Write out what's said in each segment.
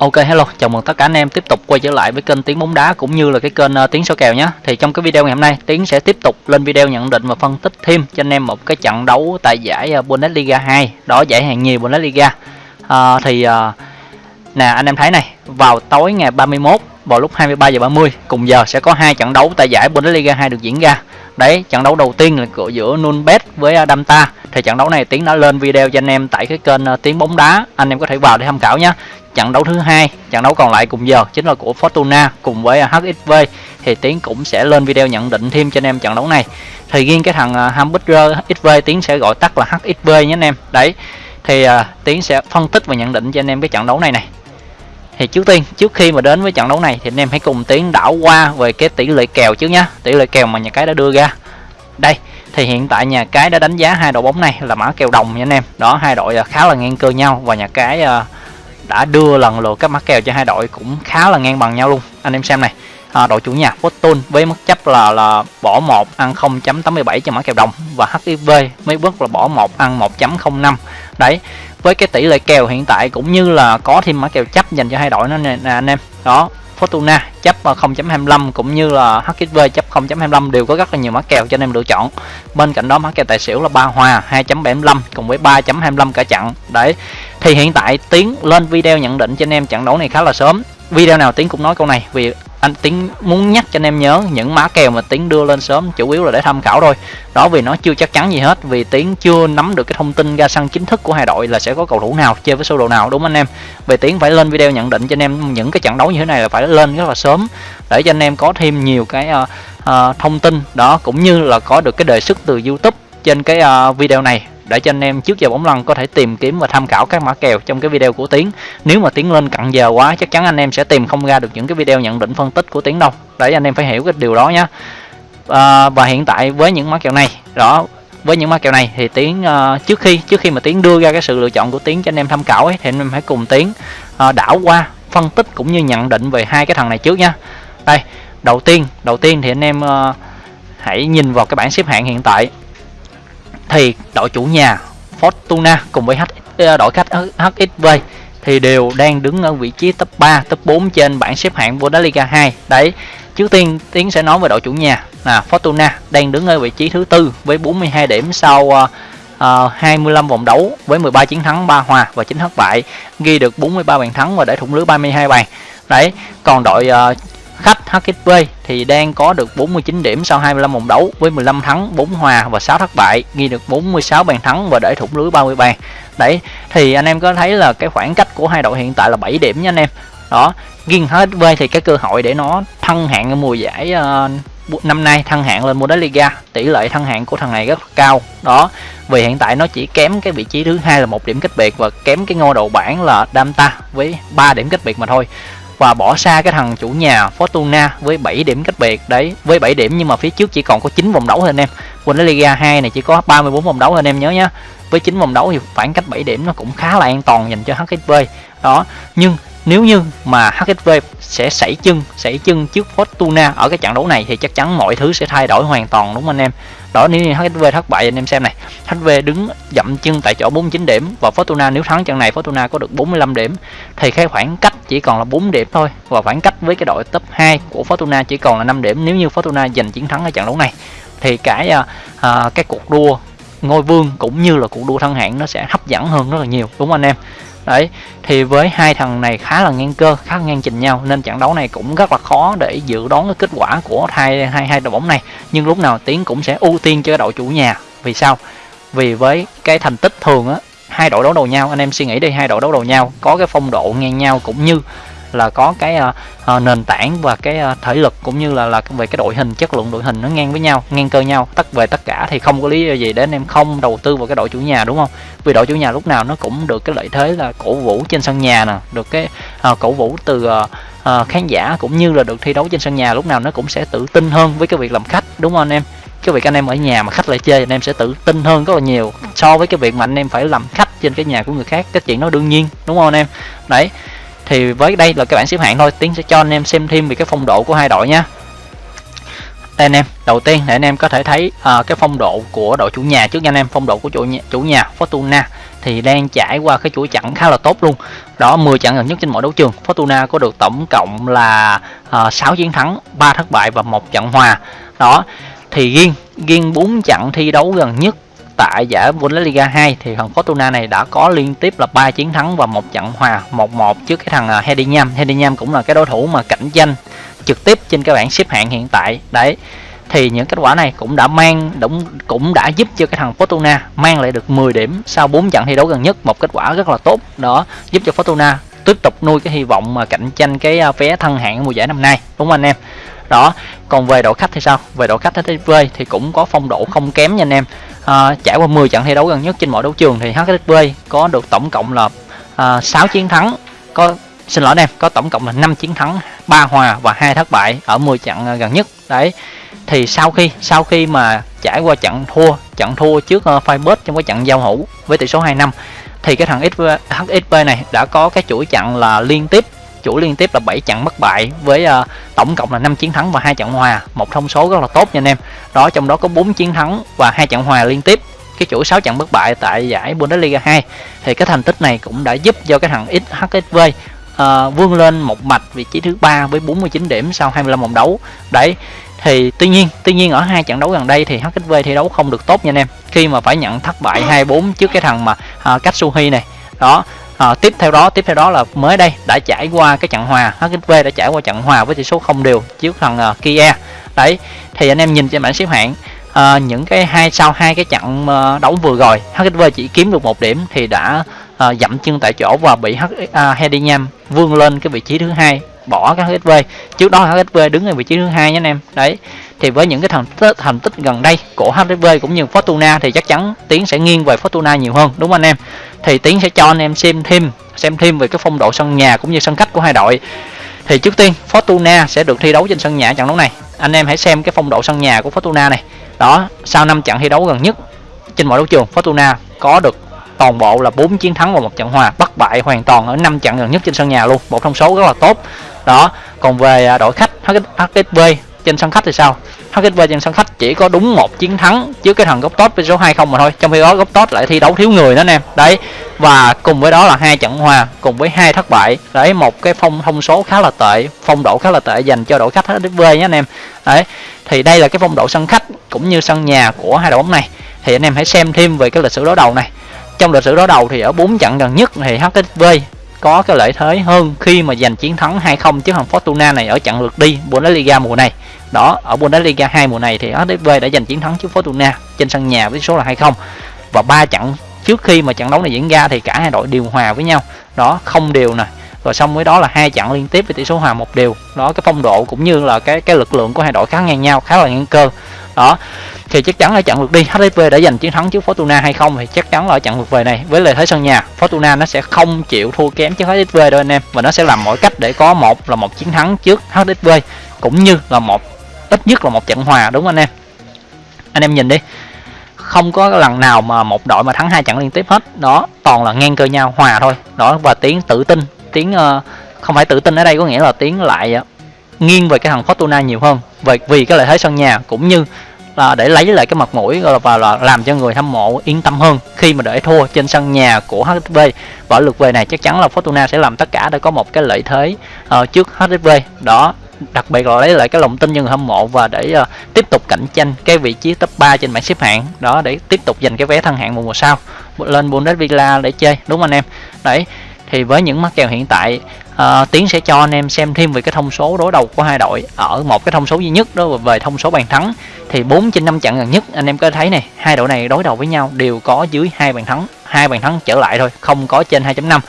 Ok hello, chào mừng tất cả anh em tiếp tục quay trở lại với kênh Tiếng bóng đá cũng như là cái kênh uh, Tiếng số kèo nhé. Thì trong cái video ngày hôm nay, Tiếng sẽ tiếp tục lên video nhận định và phân tích thêm cho anh em một cái trận đấu tại giải uh, Bundesliga 2, đó giải hạng nhì Bundesliga. Uh, thì uh, nè anh em thấy này, vào tối ngày 31 vào lúc 23 giờ 30 cùng giờ sẽ có hai trận đấu tại giải Bundesliga 2 được diễn ra. Đấy, trận đấu đầu tiên là cửa giữa Nunbet với Damta. Thì trận đấu này Tiến đã lên video cho anh em tại cái kênh Tiếng bóng đá, anh em có thể vào để tham khảo nhé trận đấu thứ hai trận đấu còn lại cùng giờ chính là của Fortuna cùng với à, HXV thì Tiến cũng sẽ lên video nhận định thêm cho anh em trận đấu này. Thì riêng cái thằng à, Hamburger XV Tiến sẽ gọi tắt là HXV nhé anh em. Đấy thì uh, Tiến sẽ phân tích và nhận định cho anh em cái trận đấu này này. Thì trước tiên trước khi mà đến với trận đấu này thì anh em hãy cùng Tiến đảo qua về cái tỷ lệ kèo trước nhá. Tỷ lệ kèo mà nhà cái đã đưa ra. Đây thì hiện tại nhà cái đã đánh giá hai đội bóng này là mã kèo đồng nha anh em. Đó hai đội khá là ngang cơ nhau và nhà cái uh, đã đưa lần lượt các mã kèo cho hai đội cũng khá là ngang bằng nhau luôn. Anh em xem này à, đội chủ nhà Fortune với mức chấp là là bỏ 1 ăn 0.87 cho mã kèo đồng và HIV mấy bước là bỏ 1 ăn 1.05 đấy với cái tỷ lệ kèo hiện tại cũng như là có thêm mã kèo chấp dành cho hai đội nó nè, nè anh em. Đó Fortuna chấp 0.25 cũng như là HXV chấp 0.25 đều có rất là nhiều mã kèo cho anh em lựa chọn. Bên cạnh đó mã kèo tài xỉu là ba hòa 2.75 cùng với 3.25 cả trận Đấy. Thì hiện tại Tiến lên video nhận định cho anh em trận đấu này khá là sớm. Video nào Tiến cũng nói câu này, vì anh Tiến muốn nhắc cho anh em nhớ những mã kèo mà Tiến đưa lên sớm chủ yếu là để tham khảo thôi. Đó vì nó chưa chắc chắn gì hết vì Tiến chưa nắm được cái thông tin ra sân chính thức của hai đội là sẽ có cầu thủ nào chơi với sơ đồ nào đúng anh em? Về Tiến phải lên video nhận định cho anh em những cái trận đấu như thế này là phải lên rất là sớm để cho anh em có thêm nhiều cái uh, uh, thông tin. Đó cũng như là có được cái đề xuất từ YouTube trên cái uh, video này để cho anh em trước giờ bóng lăn có thể tìm kiếm và tham khảo các mã kèo trong cái video của Tiến. Nếu mà Tiến lên cận giờ quá chắc chắn anh em sẽ tìm không ra được những cái video nhận định phân tích của Tiến đâu. Để anh em phải hiểu cái điều đó nhé. À, và hiện tại với những mã kèo này, đó với những mã kèo này thì Tiến uh, trước khi trước khi mà Tiến đưa ra cái sự lựa chọn của Tiến cho anh em tham khảo ấy thì anh em hãy cùng Tiến uh, đảo qua phân tích cũng như nhận định về hai cái thằng này trước nha. Đây, đầu tiên, đầu tiên thì anh em uh, hãy nhìn vào cái bảng xếp hạng hiện tại thì đội chủ nhà Fortuna cùng với H, ờ, đội khách HXV thì đều đang đứng ở vị trí top 3, top 4 trên bảng xếp hạng Bundesliga 2. Đấy, trước tiên Tiến sẽ nói về đội chủ nhà là Fortuna đang đứng ở vị trí thứ tư với 42 điểm sau uh, uh, 25 vòng đấu với 13 chiến thắng, 3 hòa và 9 thất bại, ghi được 43 bàn thắng và để thủng lưới 32 bàn. Đấy, còn đội uh, khách HXV thì đang có được 49 điểm sau 25 vòng đấu với 15 thắng, 4 hòa và 6 thất bại, ghi được 46 bàn thắng và để thủng lưới 30 bàn. Đấy, thì anh em có thấy là cái khoảng cách của hai đội hiện tại là 7 điểm nha anh em. Đó, riêng HXV thì cái cơ hội để nó thăng hạng ở mùa giải uh, năm nay thăng hạng lên Bundesliga, tỷ lệ thăng hạng của thằng này rất cao. Đó, vì hiện tại nó chỉ kém cái vị trí thứ hai là một điểm cách biệt và kém cái ngôi đầu bảng là Damta với 3 điểm cách biệt mà thôi và bỏ xa cái thằng chủ nhà Fortuna với 7 điểm cách biệt. Đấy, với 7 điểm nhưng mà phía trước chỉ còn có 9 vòng đấu thôi anh em. Bundesliga 2 này chỉ có 34 vòng đấu thôi anh em nhớ nhé với 9 vòng đấu thì khoảng cách 7 điểm nó cũng khá là an toàn dành cho HXV đó, nhưng nếu như mà HSV sẽ sảy chân sảy chân trước Fortuna ở cái trận đấu này thì chắc chắn mọi thứ sẽ thay đổi hoàn toàn đúng không anh em? Đó nếu như HSV thất bại anh em xem này. HSV đứng dậm chân tại chỗ 49 điểm và Fortuna nếu thắng trận này Fortuna có được 45 điểm thì cái khoảng cách chỉ còn là 4 điểm thôi và khoảng cách với cái đội top 2 của Fortuna chỉ còn là 5 điểm. Nếu như Fortuna giành chiến thắng ở trận đấu này thì cái uh, cái cuộc đua ngôi vương cũng như là cuộc đua thân hạng nó sẽ hấp dẫn hơn rất là nhiều đúng không anh em? Đấy, thì với hai thằng này khá là ngang cơ, khá là ngang trình nhau, nên trận đấu này cũng rất là khó để dự đoán cái kết quả của hai hai hai đội bóng này. Nhưng lúc nào tiến cũng sẽ ưu tiên cho đội chủ nhà. Vì sao? Vì với cái thành tích thường á, hai đội đấu đầu nhau, anh em suy nghĩ đi, hai đội đấu đầu nhau có cái phong độ ngang nhau cũng như là có cái uh, nền tảng và cái uh, thể lực cũng như là là về cái đội hình chất lượng đội hình nó ngang với nhau ngang cơ nhau. Tất về tất cả thì không có lý do gì để anh em không đầu tư vào cái đội chủ nhà đúng không? Vì đội chủ nhà lúc nào nó cũng được cái lợi thế là cổ vũ trên sân nhà nè được cái uh, cổ vũ từ uh, uh, khán giả cũng như là được thi đấu trên sân nhà lúc nào nó cũng sẽ tự tin hơn với cái việc làm khách đúng không anh em? Cái việc anh em ở nhà mà khách lại chơi anh em sẽ tự tin hơn rất là nhiều so với cái việc mà anh em phải làm khách trên cái nhà của người khác cái chuyện nó đương nhiên đúng không anh em? Đấy thì với đây là các bảng xếp hạng thôi. Tiến sẽ cho anh em xem thêm về cái phong độ của hai đội nha đây anh em đầu tiên để anh em có thể thấy uh, cái phong độ của đội chủ nhà trước nha anh em. Phong độ của chủ nhà, chủ nhà Fortuna thì đang trải qua cái chuỗi trận khá là tốt luôn. Đó 10 trận gần nhất trên mọi đấu trường. Fortuna có được tổng cộng là à, uh, 6 chiến thắng 3 thất bại và một trận hòa. Đó thì riêng riêng 4 trận thi đấu gần nhất tại giải Bundesliga 2 thì thằng Fortuna này đã có liên tiếp là 3 chiến thắng và một trận hòa 1-1 trước cái thằng à, Hedingham. Hedingham cũng là cái đối thủ mà cạnh tranh trực tiếp trên cái bảng xếp hạng hiện tại. Đấy. Thì những kết quả này cũng đã mang cũng cũng đã giúp cho cái thằng Fortuna mang lại được 10 điểm sau 4 trận thi đấu gần nhất, một kết quả rất là tốt. Đó, giúp cho Fortuna tiếp tục nuôi cái hy vọng mà cạnh tranh cái à, vé thân hạng mùa giải năm nay. Đúng không anh em? Đó, còn về đội khách thì sao? Về đội khách HSV thì cũng có phong độ không kém nha anh em à, trải qua 10 trận thi đấu gần nhất trên mọi đấu trường thì HSV có được tổng cộng là ờ, à, 6 chiến thắng. Có xin lỗi anh em có tổng cộng là 5 chiến thắng 3 hòa và hai thất bại ở 10 trận ờ, gần nhất. Đấy thì sau khi sau khi mà trải qua trận thua trận thua trước uh, Firebird trong cái trận giao hữu với tỷ số 2 năm thì cái thằng HSV này đã có cái chuỗi trận là liên tiếp chuỗi liên tiếp là 7 trận bất bại với uh, tổng cộng là 5 chiến thắng và hai trận hòa. Một thông số rất là tốt nha anh em. Đó trong đó có 4 chiến thắng và hai trận hòa liên tiếp. Cái chuỗi 6 trận bất bại tại giải Bundesliga 2 thì cái thành tích này cũng đã giúp cho cái thằng XHSV uh, ờ, vươn lên một mạch vị trí thứ ba với 49 điểm sau 25 vòng đấu. Đấy thì tuy nhiên tuy nhiên ở hai trận đấu gần đây thì HSV thi đấu không được tốt nha anh em. Khi mà phải nhận thất bại 2-4 trước cái thằng mà uh, Katsuhi này. Đó à, tiếp theo đó tiếp theo đó là mới đây đã trải qua cái trận hòa. HXV đã trải qua trận hòa với tỷ số không đều trước thằng uh, Kia. Đấy thì anh em nhìn trên bảng xếp hạng à, những cái hai sau hai cái trận uh, đấu vừa rồi HXV chỉ kiếm được một điểm thì đã uh, dậm chân tại chỗ và bị H, uh, à, Hedinham vươn lên cái vị trí thứ hai bỏ các HSV trước đó HSV đứng ở vị trí thứ hai nhé anh em. Đấy thì với những cái thành tích, thành tích gần đây của HSV cũng như Fortuna thì chắc chắn tiến sẽ nghiêng về Fortuna nhiều hơn đúng không anh em? Thì tiến sẽ cho anh em xem thêm xem thêm về cái phong độ sân nhà cũng như sân khách của hai đội. Thì trước tiên, Fortuna sẽ được thi đấu trên sân nhà trận đấu này. Anh em hãy xem cái phong độ sân nhà của Fortuna này. Đó, sau năm trận thi đấu gần nhất trên mọi đấu trường, Fortuna có được toàn bộ là 4 chiến thắng và một trận hòa bất bại hoàn toàn ở 5 trận gần nhất trên sân nhà luôn. Một thông số rất là tốt. Đó, còn về à, đội khách HSV trên sân khách thì sao? HSV trên sân khách chỉ có đúng một chiến thắng trước cái thằng gốc tốt với số 20 mà thôi. Trong khi đó gốc tốt lại thi đấu thiếu người đó anh em đấy, và cùng với đó là hai trận hòa, cùng với hai thất bại. Đấy, một cái phong, thông số khá là tệ, phong độ khá là tệ dành cho đội khách HSV nhé anh em. Đấy, thì đây là cái phong độ sân khách cũng như sân nhà của hai đội bóng này. Thì anh em hãy xem thêm về cái lịch sử đối đầu này. Trong lịch sử đối đầu thì ở bốn trận gần nhất thì HSV có cái lợi thế hơn khi mà giành chiến thắng 2-0 trước thằng Fortuna này ở trận lượt đi Bundesliga mùa này. Đó, ở Bundesliga 2 mùa này thì HSV đã giành chiến thắng trước Fortuna trên sân nhà với số là 2-0. Và ba trận trước khi mà trận đấu này diễn ra thì cả hai đội đều hòa với nhau. Đó, không đều nè. Rồi xong với đó là hai trận liên tiếp với tỷ số hòa một đều. Đó cái phong độ cũng như là cái cái lực lượng của hai đội khá ngang nhau, khá là ngang cơ. Đó. Thì chắc chắn là chặn lượt đi. HSV đã giành chiến thắng trước Fortuna hay không thì chắc chắn là chặn trận lượt về này. Với lợi thế sân nhà Fortuna nó sẽ không chịu thua kém trước HSV đâu anh em. Và nó sẽ làm mọi cách để có một là một chiến thắng trước HSV cũng như là một ít nhất là một trận hòa đúng không anh em? Anh em nhìn đi. Không có lần nào mà một đội mà thắng hai trận liên tiếp hết. Đó toàn là ngang cơ nhau hòa thôi. Đó và tiếng tự tin tiếng uh, không phải tự tin ở đây có nghĩa là tiếng lại nghiêng về cái thằng Fortuna nhiều hơn. Về vì cái lợi thế sân nhà cũng như là để lấy lại cái mặt mũi và là làm cho người hâm mộ yên tâm hơn khi mà để thua trên sân nhà của HSV và ở lượt về này chắc chắn là Fortuna sẽ làm tất cả để có một cái lợi thế uh, trước HSV đó đặc biệt là lấy lại cái lòng tin cho người hâm mộ và để uh, tiếp tục cạnh tranh cái vị trí top 3 trên bảng xếp hạng. Đó để tiếp tục giành cái vé thân hạng mùa mùa sau. Lên Bundesliga để chơi đúng không anh em? Đấy thì với những mắc kèo hiện tại à, tiến sẽ cho anh em xem thêm về cái thông số đối đầu của hai đội. Ở một cái thông số duy nhất đó về thông số bàn thắng thì 4 trên 5 trận gần nhất anh em có thấy này hai đội này đối đầu với nhau đều có dưới hai bàn thắng hai bàn thắng trở lại thôi không có trên 2.5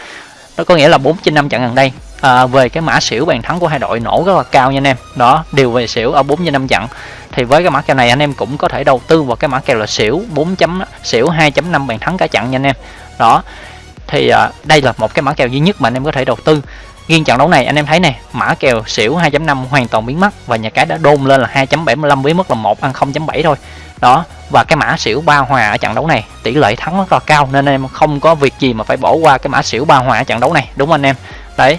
đó có nghĩa là 4 trên 5 trận gần đây à, về cái mã xỉu bàn thắng của hai đội nổ rất là cao nha anh em. Đó đều về xỉu ở 4 trên 5 trận. Thì với cái mã kèo này anh em cũng có thể đầu tư vào cái mã kèo là xỉu 4 chấm xỉu 2.5 bàn thắng cả trận nha anh em. Đó thì à, đây là một cái mã kèo duy nhất mà anh em có thể đầu tư riêng trận đấu này, anh em thấy nè, mã kèo xỉu 2.5 hoàn toàn biến mất và nhà cái đã đôn lên là 2.75 với mức là một ăn 0.7 thôi. Đó, và cái mã xỉu ba hòa ở trận đấu này, tỷ lệ thắng rất là cao nên em không có việc gì mà phải bỏ qua cái mã xỉu ba hòa ở trận đấu này, đúng không anh em? Đấy,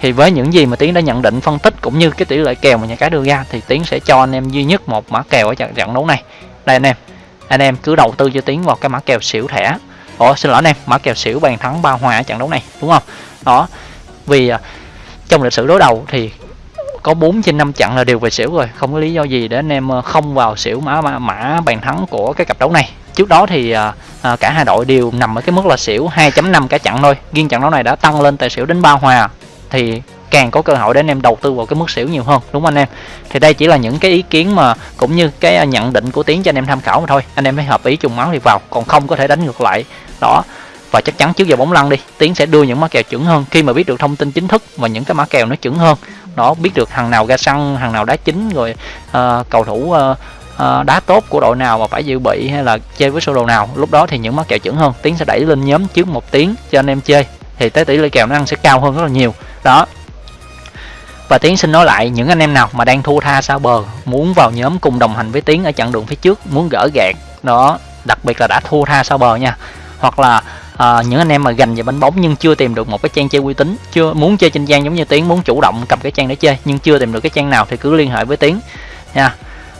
thì với những gì mà tiến đã nhận định, phân tích cũng như cái tỷ lệ kèo mà nhà cái đưa ra thì tiến sẽ cho anh em duy nhất một mã kèo ở trận trận đấu này. Đây anh em anh em cứ đầu tư cho tiến vào cái mã kèo xỉu thẻ. Ủa, xin lỗi anh em, mã kèo xỉu bàn thắng ba hòa ở trận đấu này, đúng không? Đó vì à, trong lịch sử đối đầu thì có 4 trên 5 trận là đều về xỉu rồi. Không có lý do gì để anh em ờ, không vào xỉu mã mã, mã bàn thắng của cái cặp đấu này. Trước đó thì à, à cả hai đội đều nằm ở cái mức là xỉu 2.5 cả trận thôi. Riêng trận đấu này đã tăng lên tài xỉu đến ba hòa. Thì càng có cơ hội để anh em đầu tư vào cái mức xỉu nhiều hơn đúng không anh em? Thì đây chỉ là những cái ý kiến mà cũng như cái à, nhận định của tiến cho anh em tham khảo mà thôi. Anh em phải hợp ý trùng máu thì vào còn không có thể đánh ngược lại. Đó và chắc chắn trước giờ bóng lăn đi tiến sẽ đưa những mã kèo chuẩn hơn. Khi mà biết được thông tin chính thức và những cái mã kèo nó chuẩn hơn đó biết được hàng nào ra sân hàng nào đá chính rồi uh, cầu thủ uh, uh, đá tốt của đội nào mà phải dự bị hay là chơi với sơ đồ nào lúc đó thì những mã kèo chuẩn hơn. Tiến sẽ đẩy lên nhóm trước một tiếng cho anh em chơi thì tới tỷ lệ kèo nó ăn sẽ cao hơn rất là nhiều. Đó. Và tiến xin nói lại những anh em nào mà đang thua tha sao bờ muốn vào nhóm cùng đồng hành với tiến ở chặng đường phía trước muốn gỡ gạt đó đặc biệt là đã thua tha sao bờ nha hoặc là à, những anh em mà gành về bánh bóng nhưng chưa tìm được một cái trang chơi uy tín chưa muốn chơi trên trang giống như tiến muốn chủ động cầm cái trang để chơi nhưng chưa tìm được cái trang nào thì cứ liên hệ với tiến. Nha.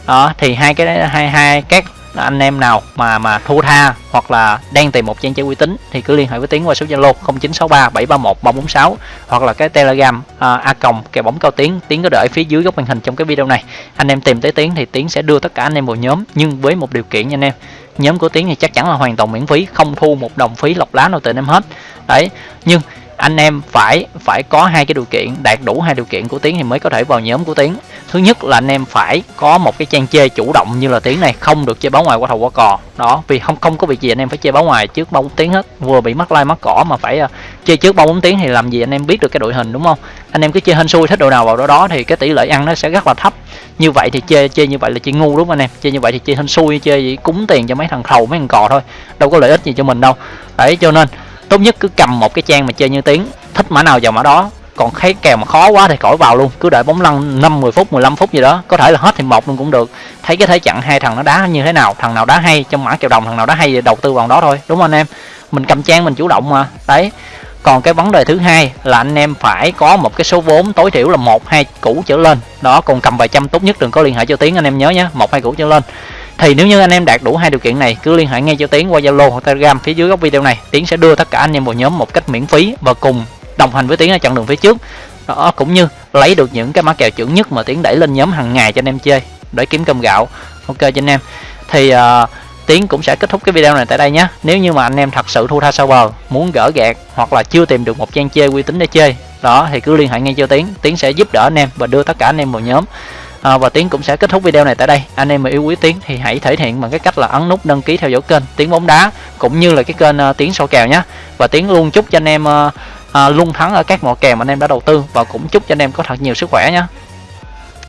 Đó thì hai cái hai hai các anh em nào mà mà thua tha hoặc là đang tìm một trang chơi uy tín thì cứ liên hệ với tiến qua số zalo 0963 731 346 hoặc là cái telegram à, a còng kèo bóng cao tiến. Tiến có đợi phía dưới góc màn hình trong cái video này. Anh em tìm tới tiến thì tiến sẽ đưa tất cả anh em vào nhóm nhưng với một điều kiện nha anh em nhóm của tiến thì chắc chắn là hoàn toàn miễn phí, không thu một đồng phí lọc lá nào từ em hết. Đấy, nhưng anh em phải phải có hai cái điều kiện đạt đủ hai điều kiện của tiến thì mới có thể vào nhóm của tiến. Thứ nhất là anh em phải có một cái trang chơi chủ động như là tiến này không được chơi báo ngoài qua thầu qua cò. Đó vì không không có việc gì anh em phải chơi báo ngoài trước bao bốn tiếng hết. Vừa bị mắc like mắc cỏ mà phải uh, chơi trước bao bốn tiếng thì làm gì anh em biết được cái đội hình đúng không? Anh em cứ chơi hên xui thích đội nào vào đó đó thì cái tỷ lệ ăn nó sẽ rất là thấp. Như vậy thì chơi chơi như vậy là chơi ngu đúng không anh em? Chơi như vậy thì chơi hên xui chơi gì cúng tiền cho mấy thằng khầu mấy thằng cò thôi. Đâu có lợi ích gì cho mình đâu. Đấy cho nên tốt nhất cứ cầm một cái trang mà chơi như tiếng, thích mã nào vào mã đó. Còn thấy kèo mà khó quá thì khỏi vào luôn, cứ đợi bóng lăn 5 10 phút 15 phút gì đó, có thể là hết thì một luôn cũng được. Thấy cái thế chặn hai thằng nó đá như thế nào, thằng nào đá hay, trong mã kèo đồng thằng nào đá hay thì đầu tư vào đó thôi, đúng không anh em? Mình cầm trang mình chủ động mà, đấy. Còn cái vấn đề thứ hai là anh em phải có một cái số vốn tối thiểu là một, hai củ trở lên. Đó, còn cầm vài trăm tốt nhất đừng có liên hệ cho tiếng anh em nhớ nhé một, hai củ trở lên thì nếu như anh em đạt đủ hai điều kiện này cứ liên hệ ngay cho tiến qua zalo hoặc telegram phía dưới góc video này. Tiến sẽ đưa tất cả anh em vào nhóm một cách miễn phí và cùng đồng hành với tiến ở chặng đường phía trước. Đó cũng như lấy được những cái mã kèo chuẩn nhất mà tiến đẩy lên nhóm hàng ngày cho anh em chơi để kiếm cơm gạo. Ok cho anh em. Thì uh, tiến cũng sẽ kết thúc cái video này tại đây nhé. Nếu như mà anh em thật sự thua tha sau bờ muốn gỡ gạt hoặc là chưa tìm được một trang chơi uy tín để chơi đó thì cứ liên hệ ngay cho tiến. Tiến sẽ giúp đỡ anh em và đưa tất cả anh em vào nhóm à, và tiến cũng sẽ kết thúc video này tại đây. Anh em mà yêu quý tiến thì hãy thể hiện bằng cái cách là ấn nút đăng ký theo dõi kênh tiến bóng đá cũng như là cái kênh uh, tiến sổ kèo nhé và tiến luôn chúc cho anh em uh, uh, luôn thắng ở các mỏ kèo mà anh em đã đầu tư và cũng chúc cho anh em có thật nhiều sức khỏe nhé